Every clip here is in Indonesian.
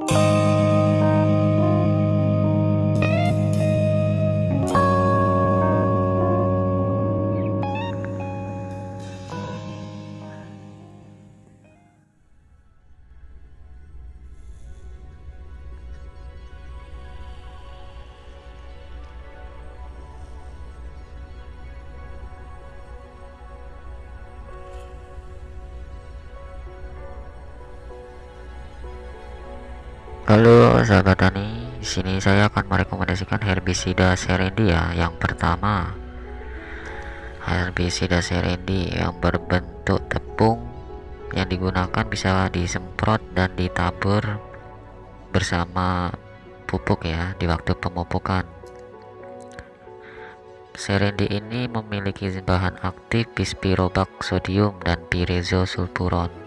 Oh. Halo sahabat tani, di sini saya akan merekomendasikan herbisida serendi ya. Yang pertama, herbisida serendi yang berbentuk tepung yang digunakan bisa disemprot dan ditabur bersama pupuk ya di waktu pemupukan. Serendi ini memiliki bahan aktif bispirobak sodium dan pirezosulfuron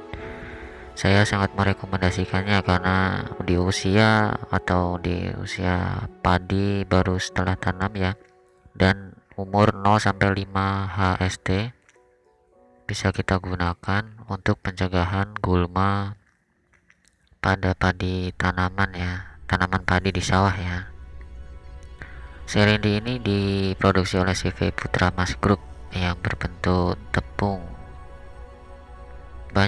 saya sangat merekomendasikannya karena di usia atau di usia padi baru setelah tanam ya. Dan umur 0 sampai 5 HST bisa kita gunakan untuk pencegahan gulma pada padi tanaman ya tanaman padi di sawah ya. Serindi ini diproduksi oleh CV Putra Mas Group yang berbentuk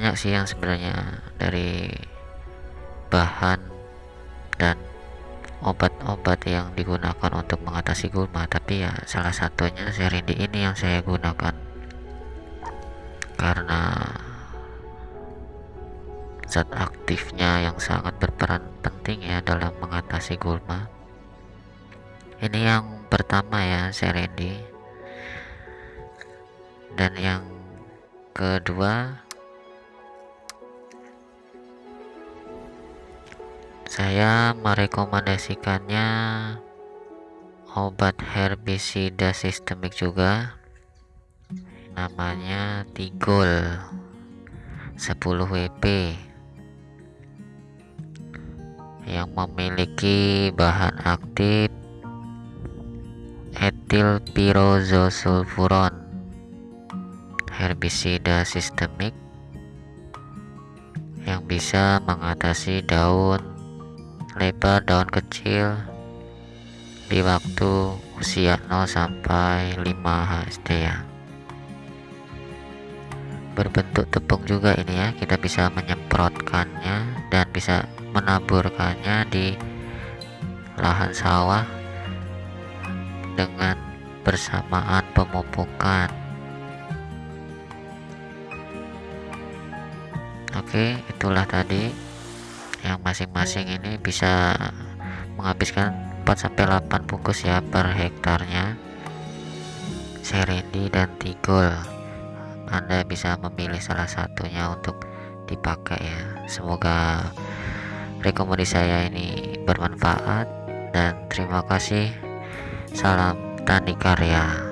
banyak sih yang sebenarnya dari bahan dan obat-obat yang digunakan untuk mengatasi gulma. Tapi ya salah satunya serindi ini yang saya gunakan. Karena zat aktifnya yang sangat berperan penting ya dalam mengatasi gulma. Ini yang pertama ya serindi dan yang kedua saya merekomendasikannya obat herbisida sistemik juga. Namanya Tigol. 10 WP yang memiliki bahan aktif etil pirozosulfuron herbisida sistemik yang bisa mengatasi daun lebar daun kecil di waktu usia 0 sampai 5 HSD ya. Berbentuk tepung juga ini ya. Kita bisa menyemprotkannya dan bisa menaburkannya di lahan sawah dengan bersamaan pemupukan. Oke itulah tadi yang masing-masing ini bisa menghabiskan 4-8 bungkus ya per hektarnya. Serendi dan tigol. Anda bisa memilih salah satunya untuk dipakai ya. Semoga rekomendasi saya ini bermanfaat dan terima kasih. Salam tani karya